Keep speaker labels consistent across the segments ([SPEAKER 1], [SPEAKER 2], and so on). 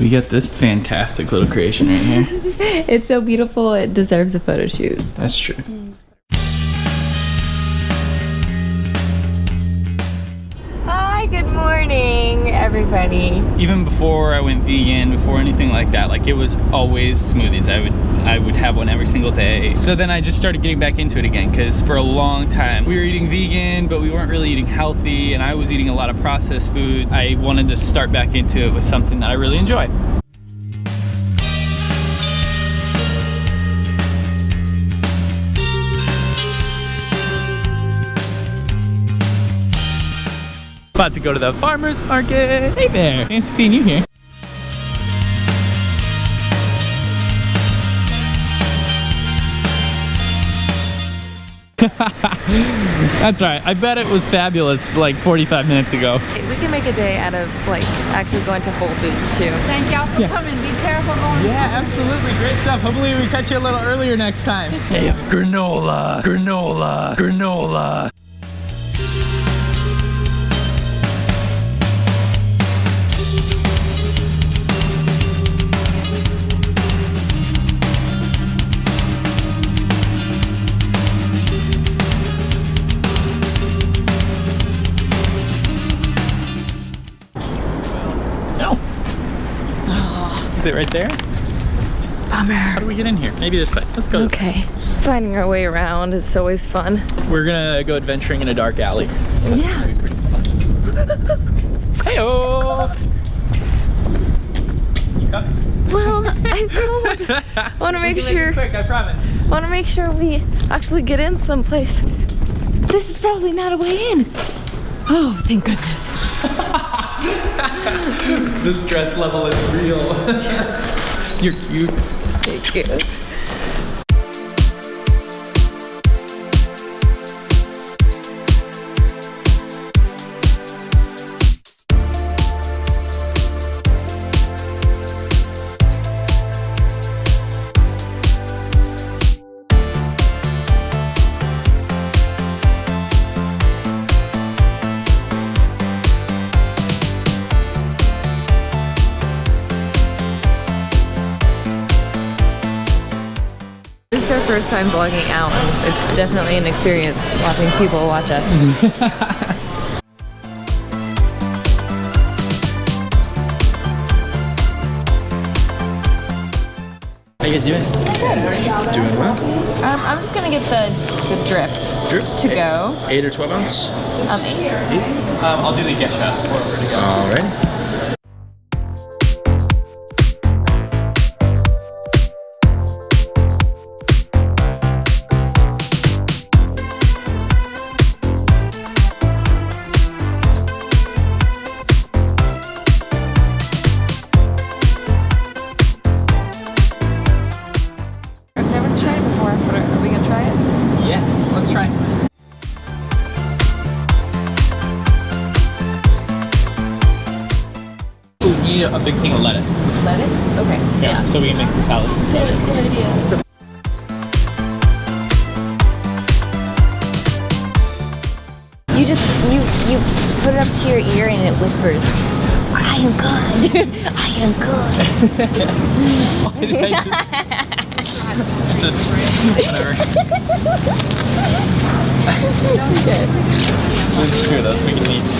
[SPEAKER 1] We got this fantastic little creation right here.
[SPEAKER 2] it's so beautiful, it deserves a photo shoot.
[SPEAKER 1] That's true.
[SPEAKER 2] Everybody.
[SPEAKER 1] Even before I went vegan, before anything like that, like it was always smoothies. I would I would have one every single day. So then I just started getting back into it again because for a long time we were eating vegan, but we weren't really eating healthy and I was eating a lot of processed food. I wanted to start back into it with something that I really enjoy. About to go to the farmer's market. Hey there, fancy seeing you here. That's right. I bet it was fabulous like 45 minutes ago.
[SPEAKER 2] We can make a day out of like actually going to Whole Foods too.
[SPEAKER 3] Thank y'all for
[SPEAKER 1] Yeah.
[SPEAKER 3] coming. Be careful going.
[SPEAKER 1] Yeah, absolutely. Great stuff. Hopefully we catch you a little earlier next time. Hey, granola, granola, granola. Is it right there?
[SPEAKER 2] Bummer.
[SPEAKER 1] How do we get in here? Maybe this way. Let's go.
[SPEAKER 2] Okay. Finding our way around is always fun.
[SPEAKER 1] We're gonna go adventuring in a dark alley.
[SPEAKER 2] Yeah.
[SPEAKER 1] Heyo! You coming?
[SPEAKER 2] Well, I want to make sure.
[SPEAKER 1] quick, I promise.
[SPEAKER 2] want to make sure we actually get in someplace. This is probably not a way in. Oh, thank goodness.
[SPEAKER 1] the stress level is real. You're cute.
[SPEAKER 2] Thank you. Time vlogging out, and it's definitely an experience watching people watch us.
[SPEAKER 4] How you guys doing? Doing well.
[SPEAKER 2] Um, I'm just gonna get the the drip
[SPEAKER 4] Drip?
[SPEAKER 2] to go.
[SPEAKER 4] Eight or 12 ounce?
[SPEAKER 2] Um, eight.
[SPEAKER 1] Um, I'll do the gesha. We're A big thing of lettuce.
[SPEAKER 2] Lettuce? Okay.
[SPEAKER 1] Yeah, so we can make some salads.
[SPEAKER 2] Good, good idea. You just you you put it up to your ear and it whispers, "I am good. I am good."
[SPEAKER 1] Why did I just- Whatever. Let's do this. We can each,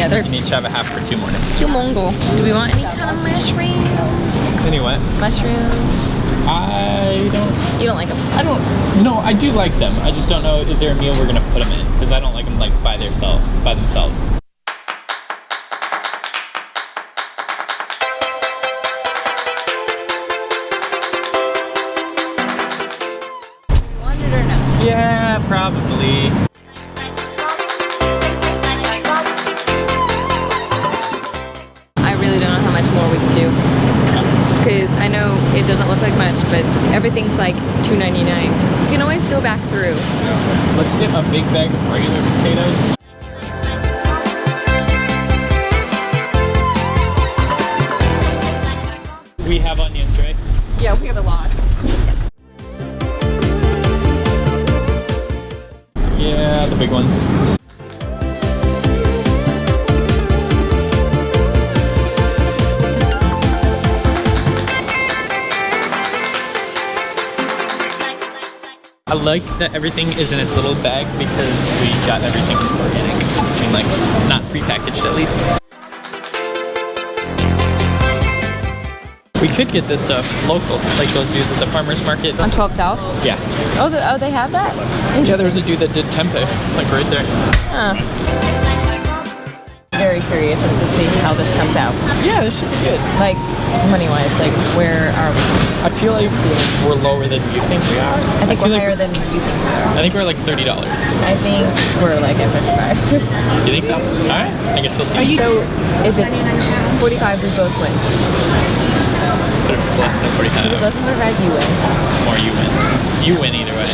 [SPEAKER 2] Yeah, they're
[SPEAKER 1] we can each have a half for two more
[SPEAKER 2] Mongol. Do we want any kind of mushrooms?
[SPEAKER 1] Anyway,
[SPEAKER 2] Mushrooms?
[SPEAKER 1] I don't
[SPEAKER 2] You don't like them?
[SPEAKER 1] I don't. No, I do like them. I just don't know. Is there a meal we're gonna put them in? Because I don't like them like by themselves. By themselves.
[SPEAKER 2] You want it or no?
[SPEAKER 1] Yeah, probably.
[SPEAKER 2] Know it doesn't look like much, but everything's like $2.99. You can always go back through.
[SPEAKER 1] Let's get a big bag of regular potatoes. We have onions, right?
[SPEAKER 2] Yeah, we have a lot.
[SPEAKER 1] Yeah, the big ones. I like that everything is in its little bag because we got everything organic. I mean, like, not prepackaged at least. We could get this stuff local, like those dudes at the farmer's market.
[SPEAKER 2] On 12 South?
[SPEAKER 1] Yeah.
[SPEAKER 2] Oh, the, oh, they have that?
[SPEAKER 1] Yeah, there was a dude that did tempeh, like right there.
[SPEAKER 2] Huh. Very curious as to see how this comes out.
[SPEAKER 1] Yeah, this should be good.
[SPEAKER 2] Like, money-wise, like, where are we?
[SPEAKER 1] I feel like we're lower than you think we are.
[SPEAKER 2] I think
[SPEAKER 1] feel
[SPEAKER 2] we're
[SPEAKER 1] like
[SPEAKER 2] higher than you think we are.
[SPEAKER 1] I think we're like $30.
[SPEAKER 2] I think we're like at 55.
[SPEAKER 1] You think so? Alright, I guess we'll see.
[SPEAKER 2] so, if it's 45, we both win.
[SPEAKER 1] But if it's less than
[SPEAKER 2] If it's
[SPEAKER 1] 45,
[SPEAKER 2] less than 45, you win.
[SPEAKER 1] or you win. You win either way.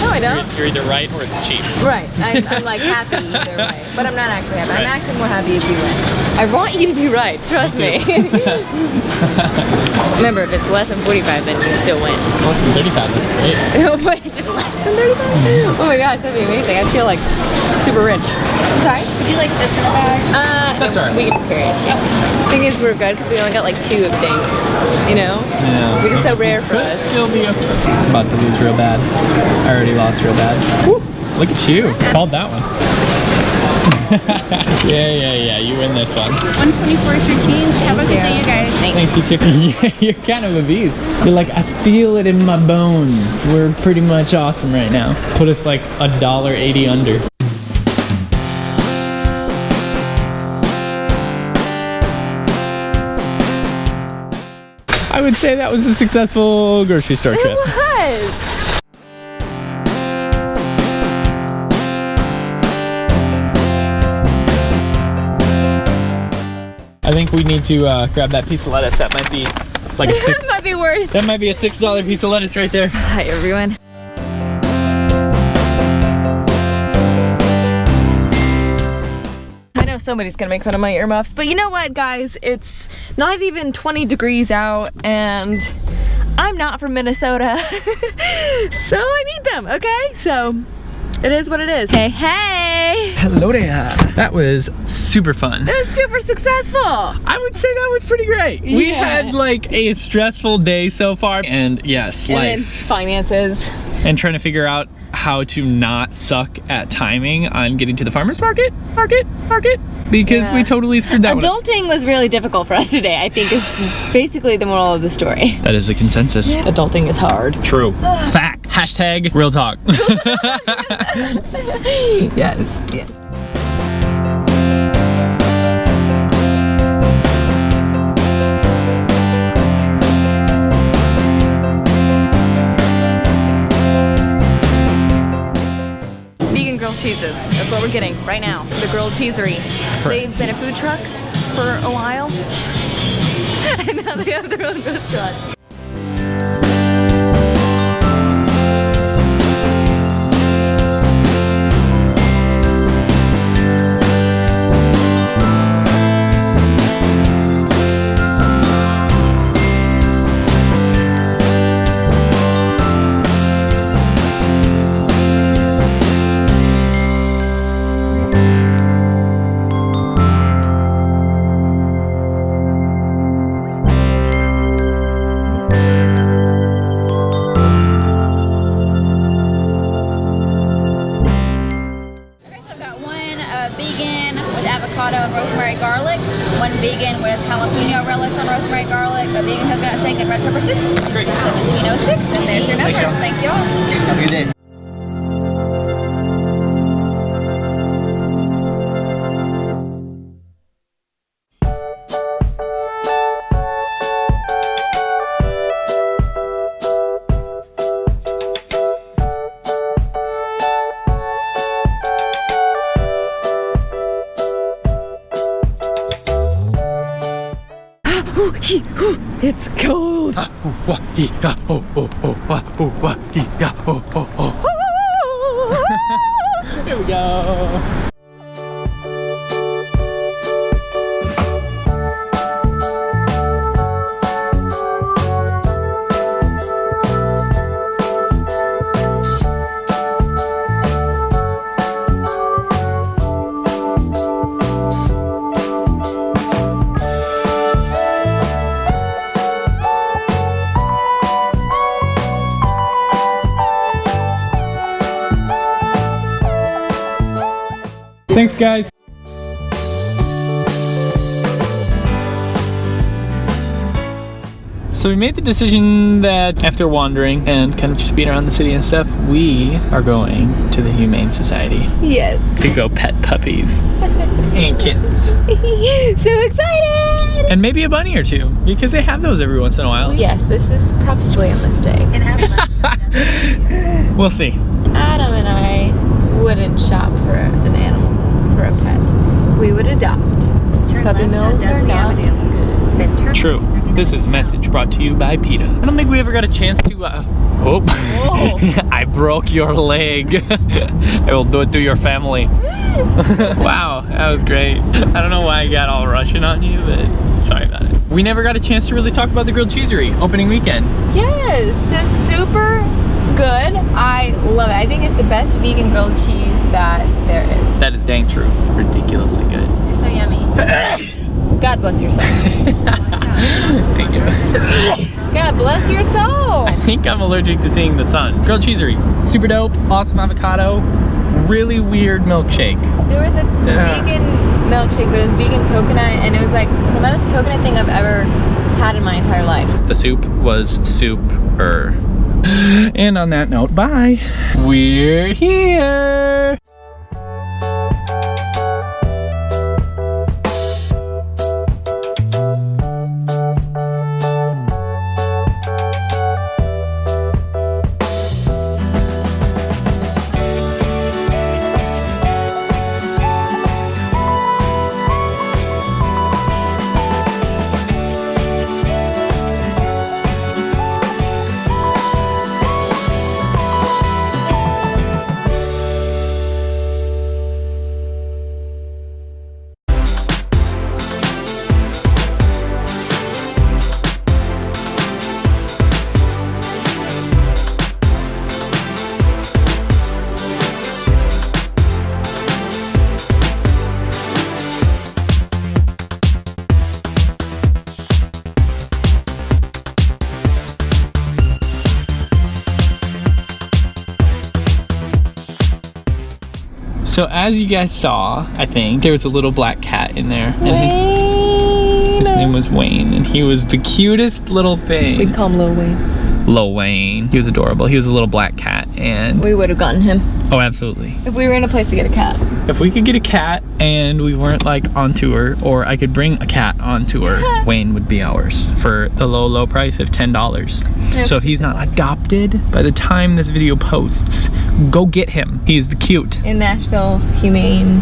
[SPEAKER 2] No, I don't.
[SPEAKER 1] You're, you're either right or it's cheap.
[SPEAKER 2] Right. I'm, I'm like happy either way. But I'm not actually happy. I'm actually more happy if you win. I want you to be right. Trust me. Remember, if it's less than 45, then you still win.
[SPEAKER 1] It's less than 35, that's great.
[SPEAKER 2] Wait, it's less than 35? Oh my gosh, that'd be amazing. I feel like super rich. I'm sorry?
[SPEAKER 3] Would you like this in a bag?
[SPEAKER 2] Uh,
[SPEAKER 1] That's
[SPEAKER 2] no,
[SPEAKER 1] all right.
[SPEAKER 2] We can just carry it. Thing is, we're good because we only got like two of things. You know?
[SPEAKER 1] Yeah.
[SPEAKER 2] Which is so rare for
[SPEAKER 1] Could
[SPEAKER 2] us.
[SPEAKER 1] still be a... About to lose real bad. I already lost real bad. Woo, look at you. Called that one. yeah, yeah, yeah. You win this one.
[SPEAKER 3] 124 is your change. Have a good
[SPEAKER 2] you.
[SPEAKER 3] day, you guys.
[SPEAKER 1] Thanks, you chicken. You're kind of a beast. You're like, I feel it in my bones. We're pretty much awesome right now. Put us like a dollar eighty under. I would say that was a successful grocery store
[SPEAKER 2] It
[SPEAKER 1] trip.
[SPEAKER 2] was.
[SPEAKER 1] I think we need to uh, grab that piece of lettuce. That might be like a six,
[SPEAKER 2] That might be worth.
[SPEAKER 1] that might be a six dollar piece of lettuce right there.
[SPEAKER 2] Hi everyone. I know somebody's gonna make fun of my earmuffs, but you know what guys? It's not even 20 degrees out and I'm not from Minnesota. so I need them, okay? So it is what it is. Hey, hey!
[SPEAKER 1] Hello there. That was super fun.
[SPEAKER 2] It was super successful.
[SPEAKER 1] I would say that was pretty great. We had like a stressful day so far and yes,
[SPEAKER 2] And then
[SPEAKER 1] life.
[SPEAKER 2] finances.
[SPEAKER 1] And trying to figure out how to not suck at timing on getting to the farmer's market, market, market, because
[SPEAKER 2] Yeah.
[SPEAKER 1] we totally screwed that one up.
[SPEAKER 2] Adulting was really difficult for us today, I think is basically the moral of the story.
[SPEAKER 1] That is the consensus.
[SPEAKER 2] Adulting is hard.
[SPEAKER 1] True. Fact. Hashtag real talk.
[SPEAKER 2] yes, yes. Cheeses. That's what we're getting right now. The grilled Cheeserie. They've been a food truck for a while. and now they have their own restaurant.
[SPEAKER 3] Pepper soup.
[SPEAKER 1] Here we go. Thanks, guys. So we made the decision that after wandering and kind of just being around the city and stuff, we are going to the Humane Society
[SPEAKER 2] Yes.
[SPEAKER 1] to go pet puppies and kittens.
[SPEAKER 2] so excited!
[SPEAKER 1] And maybe a bunny or two, because they have those every once in a while.
[SPEAKER 2] Yes, this is probably a mistake.
[SPEAKER 1] We'll see.
[SPEAKER 2] Adam and I wouldn't shop for an animal, for a pet. We would adopt. Puppy mills are not good.
[SPEAKER 1] True. This is a message brought to you by PETA. I don't think we ever got a chance to, uh, oh. I broke your leg. I will do it to your family. wow, that was great. I don't know why I got all Russian on you, but sorry about it. We never got a chance to really talk about the grilled Cheeserie opening weekend.
[SPEAKER 2] Yes, so super good. I love it. I think it's the best vegan grilled cheese that there is.
[SPEAKER 1] That is dang true. Ridiculously good.
[SPEAKER 2] You're so yummy. God bless your soul.
[SPEAKER 1] Thank you.
[SPEAKER 2] God bless your soul.
[SPEAKER 1] I think I'm allergic to seeing the sun. Grilled Cheeserie, super dope, awesome avocado, really weird milkshake.
[SPEAKER 2] There was a
[SPEAKER 1] Yeah.
[SPEAKER 2] vegan milkshake, but it was vegan coconut, and it was like the most coconut thing I've ever had in my entire life.
[SPEAKER 1] The soup was super. And on that note, bye. We're here. So as you guys saw, I think there was a little black cat in there, and his, his name was Wayne, and he was the cutest little thing.
[SPEAKER 2] We'd call him Lil Wayne.
[SPEAKER 1] Lil Wayne. He was adorable. He was a little black cat, and
[SPEAKER 2] We would have gotten him
[SPEAKER 1] oh, absolutely.
[SPEAKER 2] if we were in a place to get a cat.
[SPEAKER 1] If we could get a cat and we weren't like on tour, or I could bring a cat on tour, Wayne would be ours for the low, low price of ten dollars. So if he's not adopted by the time this video posts, go get him. He is the cute.
[SPEAKER 2] In Nashville Humane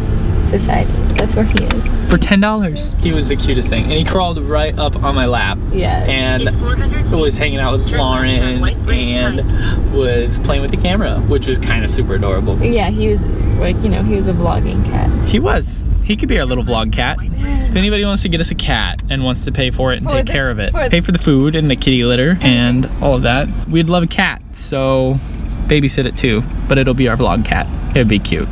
[SPEAKER 2] Society. That's where he is.
[SPEAKER 1] for ten dollars. He was the cutest thing, and he crawled right up on my lap
[SPEAKER 2] Yeah.
[SPEAKER 1] and was hanging out with Lauren and was playing with the camera, which was kind of super adorable.
[SPEAKER 2] Yeah, he was like, you know, he was a vlogging cat.
[SPEAKER 1] He was. He could be our little vlog cat. If anybody wants to get us a cat and wants to pay for it and
[SPEAKER 2] For
[SPEAKER 1] take
[SPEAKER 2] the-
[SPEAKER 1] care of it,
[SPEAKER 2] for
[SPEAKER 1] pay for the food and the kitty litter and all of that, we'd love a cat. So babysit it too, but it'll be our vlog cat. It'd be cute.